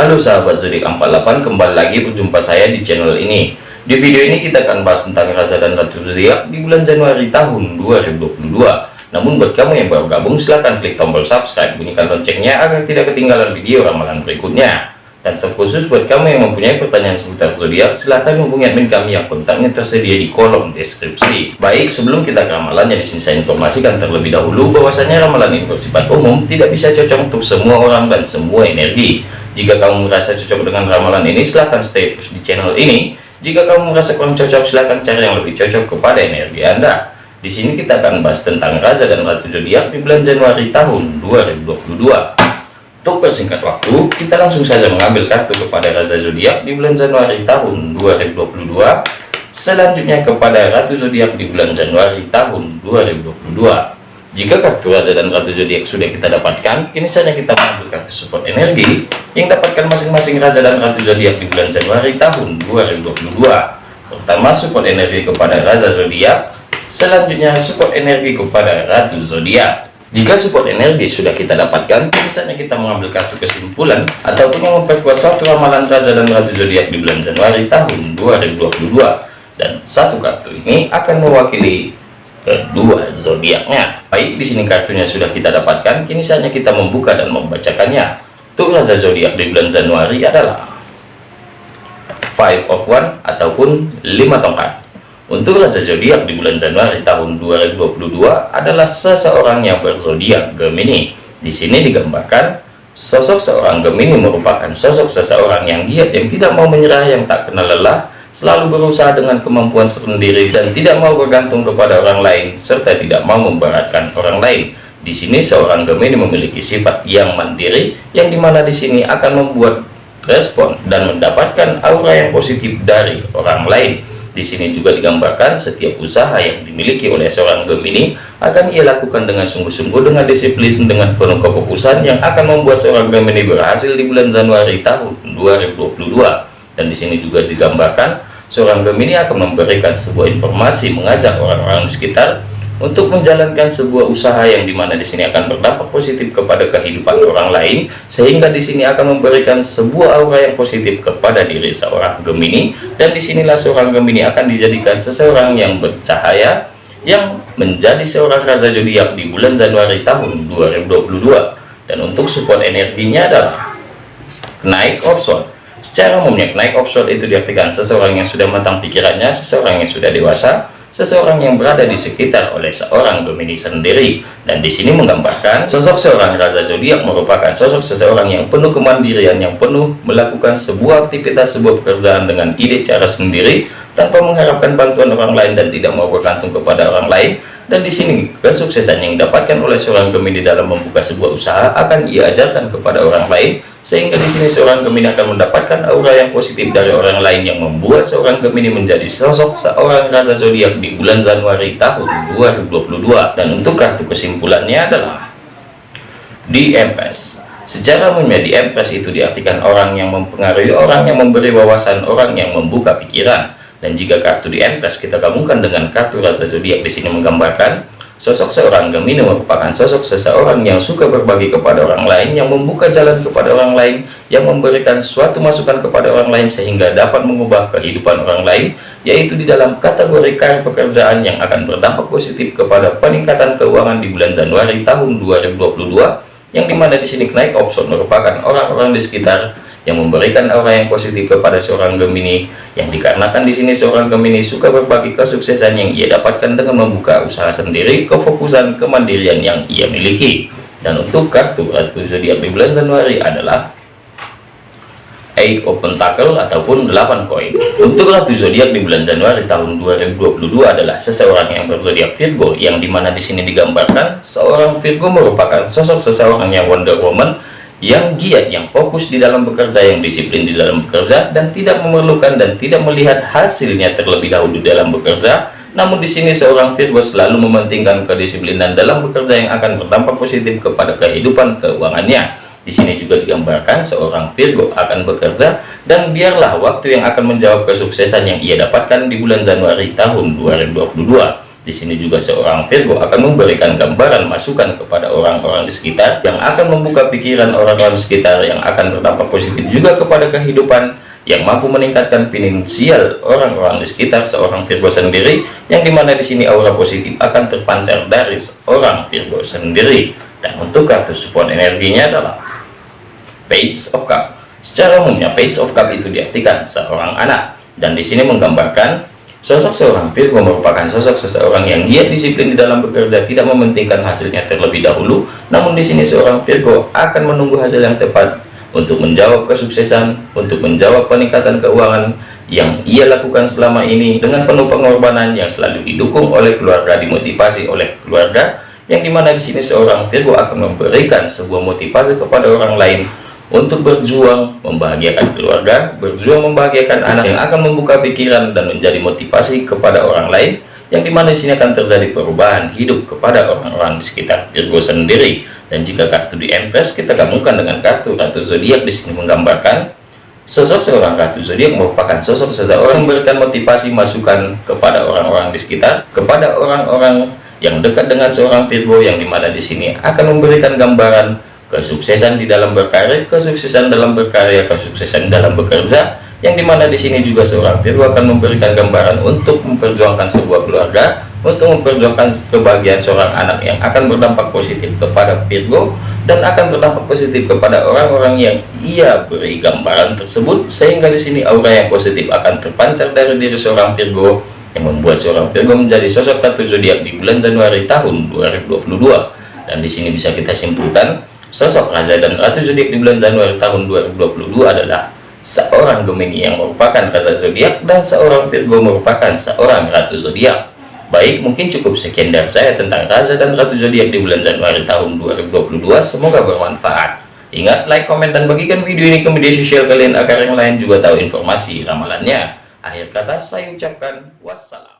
Halo sahabat zodiak 48 kembali lagi berjumpa saya di channel ini. Di video ini kita akan bahas tentang raja dan ratu zodiak di bulan Januari tahun 2022 namun buat kamu yang baru gabung silahkan klik tombol subscribe bunyikan loncengnya agar tidak ketinggalan video ramalan berikutnya dan terkhusus buat kamu yang mempunyai pertanyaan seputar zodiak, silahkan hubungi admin kami yang kontaknya tersedia di kolom deskripsi. Baik, sebelum kita ke ramalannya di sini saya informasikan terlebih dahulu bahwasanya ramalan ini bersifat umum, tidak bisa cocok untuk semua orang dan semua energi. Jika kamu merasa cocok dengan ramalan ini, silahkan stay terus di channel ini. Jika kamu merasa kurang cocok, silahkan cari yang lebih cocok kepada energi Anda. Di sini kita akan bahas tentang Raja dan Ratu Zodiak di bulan Januari tahun 2022. Untuk persingkat waktu, kita langsung saja mengambil kartu kepada Raja Zodiak di bulan Januari tahun 2022. Selanjutnya kepada Ratu Zodiak di bulan Januari tahun 2022. Jika kartu Raja dan Ratu Zodiak sudah kita dapatkan, kini saja kita mengambil kartu support energi yang dapatkan masing-masing Raja dan Ratu Zodiak di bulan Januari tahun 2022. Pertama support energi kepada Raja Zodiak, selanjutnya support energi kepada Ratu Zodiak. Jika support energi sudah kita dapatkan, misalnya kita mengambil kartu kesimpulan ataupun memperkuat satu ramalan Raja dan Ratu Zodiak di bulan Januari tahun 2022. Dan satu kartu ini akan mewakili kedua zodiaknya. Baik, di sini kartunya sudah kita dapatkan, kini saatnya kita membuka dan membacakannya. Untuk Raja Zodiak di bulan Januari adalah Five of One ataupun lima tongkat. Untuk Raja Zodiak di bulan Januari tahun 2022 adalah seseorang yang berzodiak Gemini. Di sini digambarkan sosok seorang Gemini merupakan sosok seseorang yang giat yang tidak mau menyerah, yang tak kenal lelah, selalu berusaha dengan kemampuan sendiri dan tidak mau bergantung kepada orang lain serta tidak mau memberatkan orang lain. Di sini seorang Gemini memiliki sifat yang mandiri yang di mana di sini akan membuat respon dan mendapatkan aura yang positif dari orang lain di sini juga digambarkan setiap usaha yang dimiliki oleh seorang Gemini akan ia lakukan dengan sungguh-sungguh dengan disiplin dengan penuh kefokusan yang akan membuat seorang Gemini berhasil di bulan Januari tahun 2022 dan di sini juga digambarkan seorang Gemini akan memberikan sebuah informasi mengajak orang-orang di sekitar untuk menjalankan sebuah usaha yang di mana di sini akan berdampak positif kepada kehidupan orang lain sehingga di sini akan memberikan sebuah aura yang positif kepada diri seorang Gemini. Dan di sinilah seorang Gemini akan dijadikan seseorang yang bercahaya yang menjadi seorang raja zodiak di bulan Januari tahun 2022 dan untuk support energinya adalah naik option secara umumnya naik option itu diartikan seseorang yang sudah matang pikirannya seseorang yang sudah dewasa seseorang yang berada di sekitar oleh seorang Gemini sendiri. Dan di sini menggambarkan sosok seorang raja zodiak merupakan sosok seseorang yang penuh kemandirian yang penuh melakukan sebuah aktivitas sebuah pekerjaan dengan ide cara sendiri tanpa mengharapkan bantuan orang lain dan tidak mau bergantung kepada orang lain dan di sini kesuksesan yang didapatkan oleh seorang Gemini dalam membuka sebuah usaha akan ia ajarkan kepada orang lain sehingga di sini seorang Gemini akan mendapatkan aura yang positif dari orang lain yang membuat seorang Gemini menjadi sosok seorang raja zodiak di bulan Januari tahun 2022 dan untuk kartu kesimpulannya adalah di Empress secara umumnya di Empress itu diartikan orang yang mempengaruhi orang yang memberi wawasan orang yang membuka pikiran dan jika kartu di Empress kita gabungkan dengan kartu Raja Zodiak di sini menggambarkan sosok seorang Gemini merupakan sosok seseorang yang suka berbagi kepada orang lain, yang membuka jalan kepada orang lain, yang memberikan suatu masukan kepada orang lain sehingga dapat mengubah kehidupan orang lain, yaitu di dalam kategori karir pekerjaan yang akan berdampak positif kepada peningkatan keuangan di bulan Januari tahun 2022, yang di mana di sini naik option merupakan orang-orang di sekitar yang memberikan aura yang positif kepada seorang Gemini yang dikarenakan di sini seorang Gemini suka berbagi kesuksesan yang ia dapatkan dengan membuka usaha sendiri kefokusan kemandirian yang ia miliki. Dan untuk kartu ratu zodiak di bulan Januari adalah Eight of Pentacle ataupun 8 koin. Untuk ratu zodiak di bulan Januari tahun 2022 adalah seseorang yang berzodiak Virgo yang di mana di sini digambarkan seorang Virgo merupakan sosok seseorang yang Wonder Woman yang giat, yang fokus di dalam bekerja, yang disiplin di dalam bekerja, dan tidak memerlukan dan tidak melihat hasilnya terlebih dahulu dalam bekerja. Namun di sini seorang Virgo selalu mementingkan kedisiplinan dalam bekerja yang akan berdampak positif kepada kehidupan keuangannya. Di sini juga digambarkan seorang Virgo akan bekerja dan biarlah waktu yang akan menjawab kesuksesan yang ia dapatkan di bulan Januari tahun 2022. Di sini juga seorang Virgo akan memberikan gambaran masukan kepada orang-orang di sekitar yang akan membuka pikiran orang-orang sekitar yang akan berdampak positif juga kepada kehidupan yang mampu meningkatkan finansial orang-orang di sekitar seorang Virgo sendiri yang di mana di sini aura positif akan terpancar dari seorang Virgo sendiri. Dan untuk kartu support energinya adalah Page of Cup. Secara umumnya Page of Cup itu diartikan seorang anak. Dan di sini menggambarkan Sosok seorang Virgo merupakan sosok seseorang yang giat disiplin di dalam bekerja, tidak mementingkan hasilnya terlebih dahulu. Namun di sini seorang Virgo akan menunggu hasil yang tepat untuk menjawab kesuksesan, untuk menjawab peningkatan keuangan yang ia lakukan selama ini dengan penuh pengorbanan yang selalu didukung oleh keluarga, dimotivasi oleh keluarga, yang di mana di sini seorang Virgo akan memberikan sebuah motivasi kepada orang lain untuk berjuang membahagiakan keluarga, berjuang membahagiakan anak yang akan membuka pikiran dan menjadi motivasi kepada orang lain, yang di mana di sini akan terjadi perubahan hidup kepada orang-orang di sekitar Virgo sendiri. Dan jika kartu di Empress kita gabungkan dengan kartu Ratu Zodiak di sini menggambarkan sosok seorang Ratu Zodiak merupakan sosok seseorang memberikan motivasi masukan kepada orang-orang di sekitar, kepada orang-orang yang dekat dengan seorang Virgo yang di mana di sini akan memberikan gambaran kesuksesan di dalam berkarya, kesuksesan dalam berkarya, kesuksesan dalam bekerja, yang di mana di sini juga seorang Virgo akan memberikan gambaran untuk memperjuangkan sebuah keluarga, untuk memperjuangkan kebahagiaan seorang anak yang akan berdampak positif kepada Virgo dan akan berdampak positif kepada orang-orang yang ia beri gambaran tersebut, sehingga di sini aura yang positif akan terpancar dari diri seorang Virgo yang membuat seorang Virgo menjadi sosok kartu zodiak di bulan Januari tahun 2022 dan di sini bisa kita simpulkan Sosok Raja dan Ratu Zodiak di bulan Januari tahun 2022 adalah seorang Gemini yang merupakan Raja Zodiak dan seorang Virgo merupakan seorang Ratu Zodiak. Baik, mungkin cukup sekian dari saya tentang Raja dan Ratu Zodiak di bulan Januari tahun 2022. Semoga bermanfaat. Ingat, like, komen, dan bagikan video ini ke media sosial kalian agar yang lain juga tahu informasi ramalannya. Akhir kata, saya ucapkan wassalam.